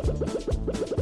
Ha ha!